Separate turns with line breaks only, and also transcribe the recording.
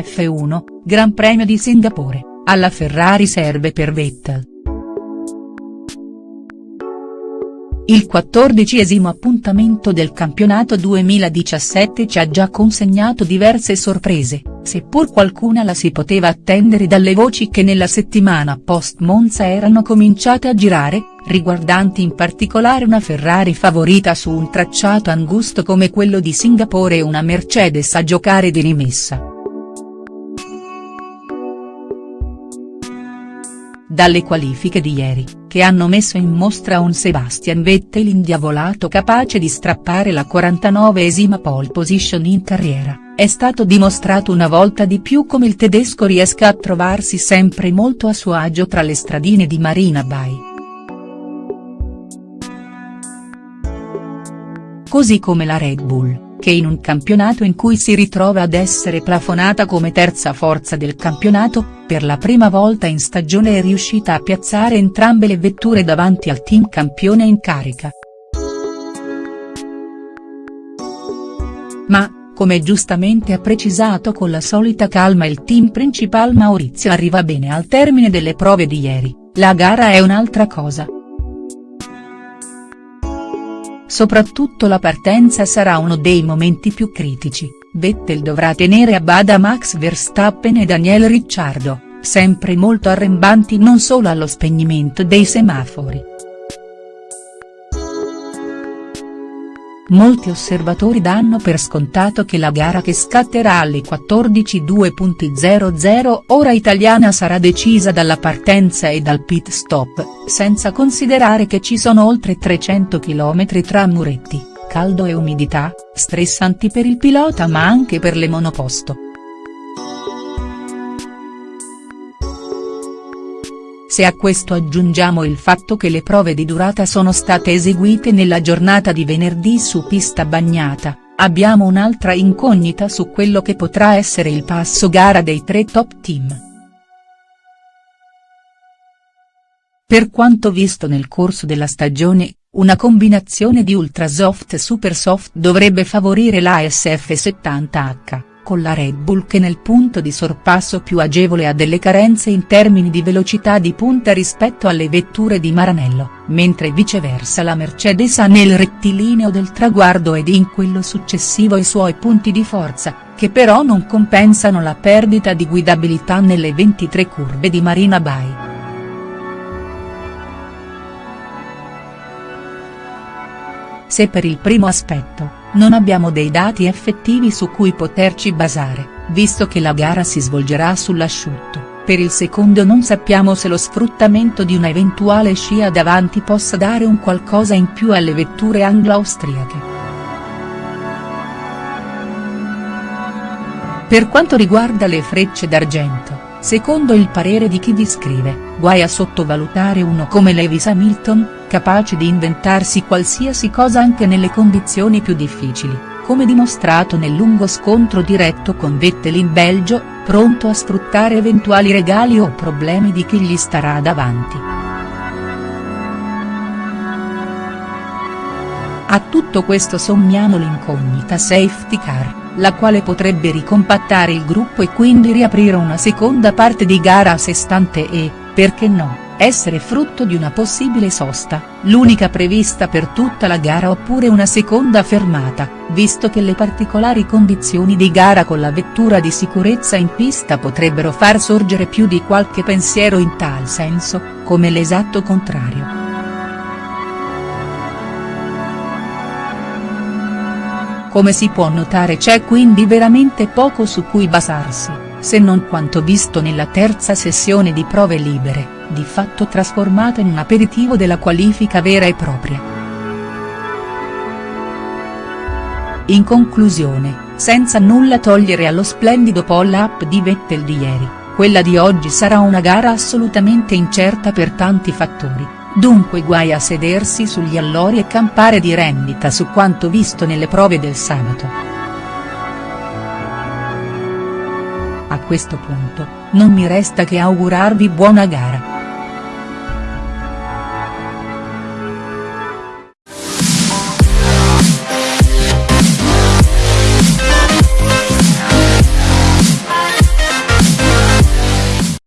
F1, Gran Premio di Singapore, alla Ferrari serve per Vettel. Il quattordicesimo appuntamento del campionato 2017 ci ha già consegnato diverse sorprese, seppur qualcuna la si poteva attendere dalle voci che nella settimana post Monza erano cominciate a girare, riguardanti in particolare una Ferrari favorita su un tracciato angusto come quello di Singapore e una Mercedes a giocare di rimessa. Dalle qualifiche di ieri, che hanno messo in mostra un Sebastian Vettel indiavolato capace di strappare la 49esima pole position in carriera, è stato dimostrato una volta di più come il tedesco riesca a trovarsi sempre molto a suo agio tra le stradine di Marina Bay. Così come la Red Bull che in un campionato in cui si ritrova ad essere plafonata come terza forza del campionato, per la prima volta in stagione è riuscita a piazzare entrambe le vetture davanti al team campione in carica. Ma, come giustamente ha precisato con la solita calma il team principal Maurizio arriva bene al termine delle prove di ieri, la gara è un'altra cosa. Soprattutto la partenza sarà uno dei momenti più critici, Vettel dovrà tenere a bada Max Verstappen e Daniel Ricciardo, sempre molto arrembanti non solo allo spegnimento dei semafori. Molti osservatori danno per scontato che la gara che scatterà alle 14.2.00 ora italiana sarà decisa dalla partenza e dal pit stop, senza considerare che ci sono oltre 300 km tra muretti, caldo e umidità, stressanti per il pilota ma anche per le monoposto. Se a questo aggiungiamo il fatto che le prove di durata sono state eseguite nella giornata di venerdì su pista bagnata, abbiamo un'altra incognita su quello che potrà essere il passo gara dei tre top team. Per quanto visto nel corso della stagione, una combinazione di ultrasoft e supersoft dovrebbe favorire la SF70H con la Red Bull che nel punto di sorpasso più agevole ha delle carenze in termini di velocità di punta rispetto alle vetture di Maranello, mentre viceversa la Mercedes ha nel rettilineo del traguardo ed in quello successivo i suoi punti di forza, che però non compensano la perdita di guidabilità nelle 23 curve di Marina Bay. Se per il primo aspetto, non abbiamo dei dati effettivi su cui poterci basare, visto che la gara si svolgerà sull'asciutto, per il secondo non sappiamo se lo sfruttamento di una eventuale scia davanti possa dare un qualcosa in più alle vetture anglo-austriache. Per quanto riguarda le frecce d'argento, secondo il parere di chi vi scrive, guai a sottovalutare uno come Lewis Hamilton, capace di inventarsi qualsiasi cosa anche nelle condizioni più difficili, come dimostrato nel lungo scontro diretto con Vettel in Belgio, pronto a sfruttare eventuali regali o problemi di chi gli starà davanti. A tutto questo sommiamo l'incognita safety car, la quale potrebbe ricompattare il gruppo e quindi riaprire una seconda parte di gara a sé stante e, perché no, essere frutto di una possibile sosta, l'unica prevista per tutta la gara oppure una seconda fermata, visto che le particolari condizioni di gara con la vettura di sicurezza in pista potrebbero far sorgere più di qualche pensiero in tal senso, come l'esatto contrario. Come si può notare c'è quindi veramente poco su cui basarsi, se non quanto visto nella terza sessione di prove libere di fatto trasformata in un aperitivo della qualifica vera e propria. In conclusione, senza nulla togliere allo splendido pull-up di Vettel di ieri, quella di oggi sarà una gara assolutamente incerta per tanti fattori, dunque guai a sedersi sugli allori e campare di rendita su quanto visto nelle prove del sabato. A questo punto, non mi resta che augurarvi buona gara.